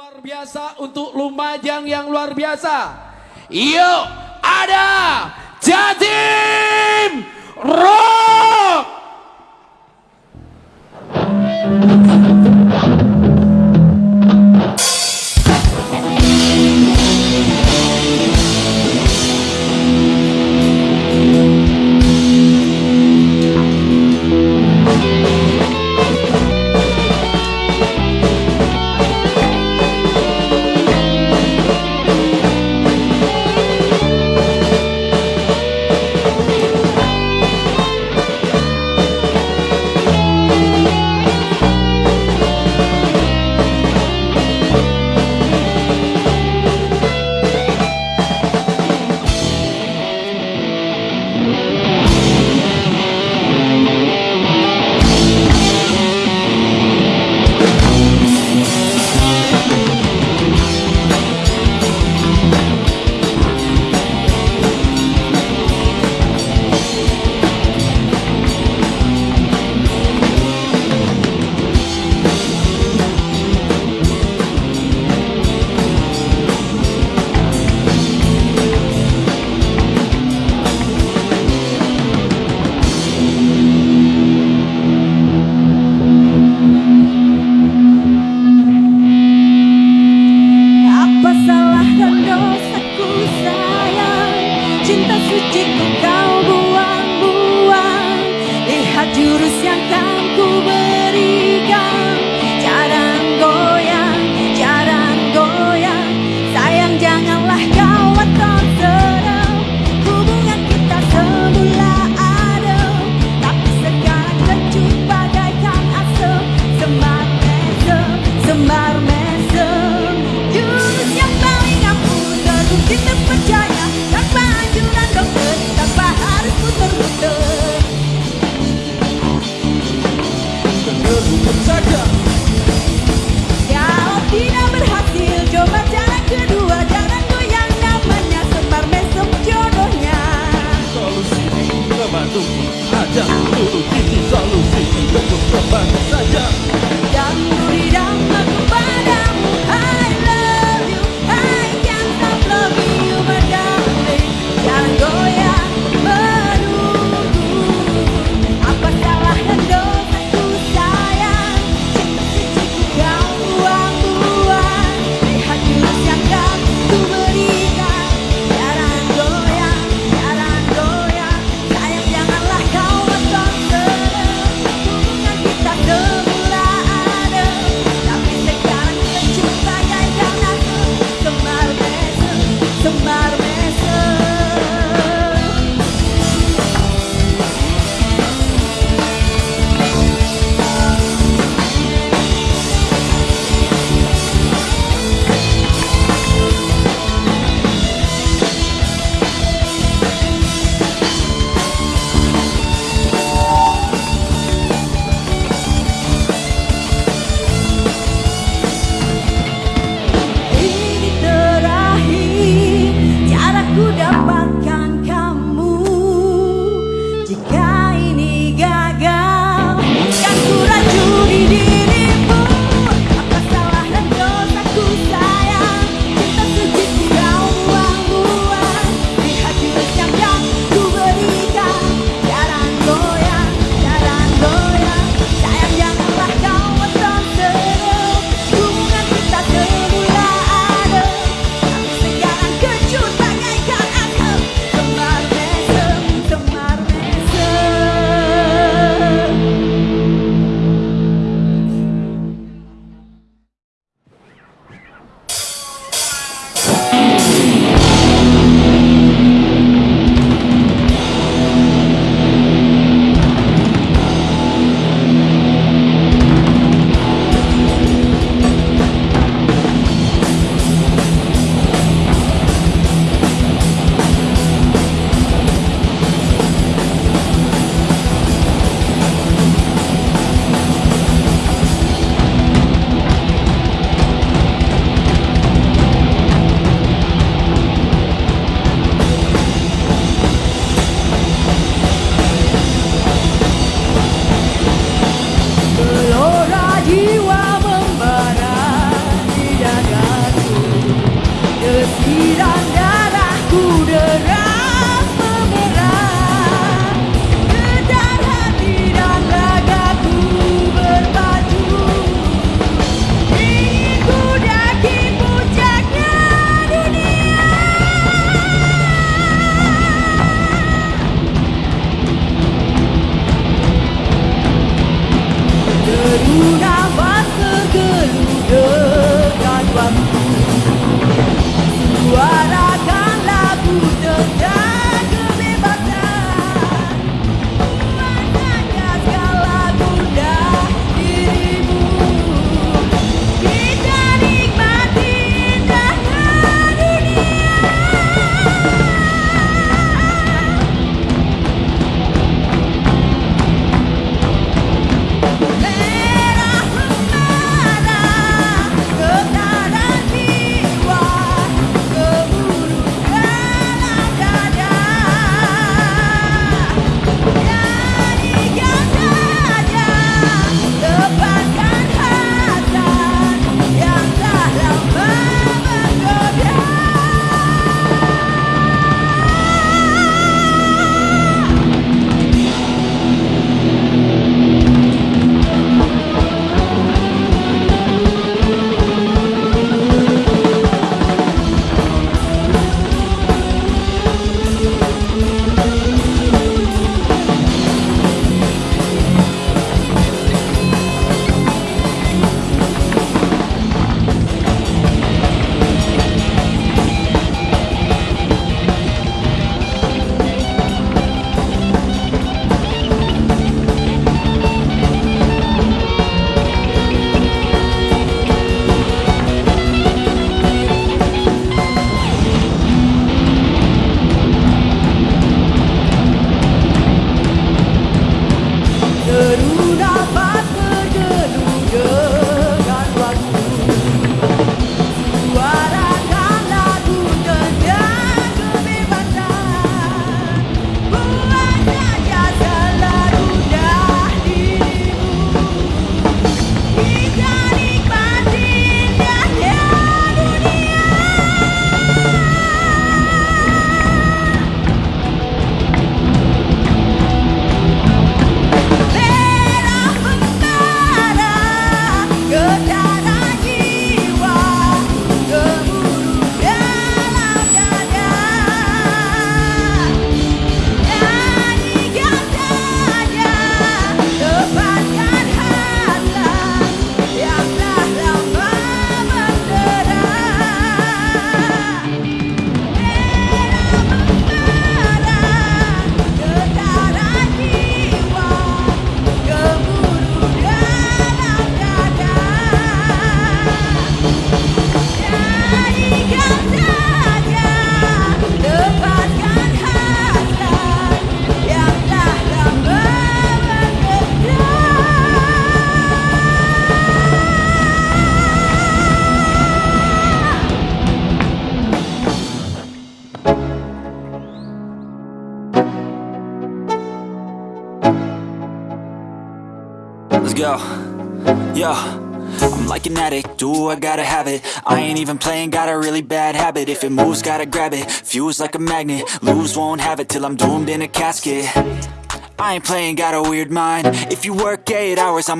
luar biasa untuk Lumajang yang luar biasa. Yuk, ada Jatim Rock. Kita percaya up Yo, yo I'm like an addict, do I gotta have it? I ain't even playing, got a really bad habit. If it moves, gotta grab it. Fuse like a magnet. Lose, won't have it till I'm doomed in a casket. I ain't playing, got a weird mind. If you work 8 hours, I'm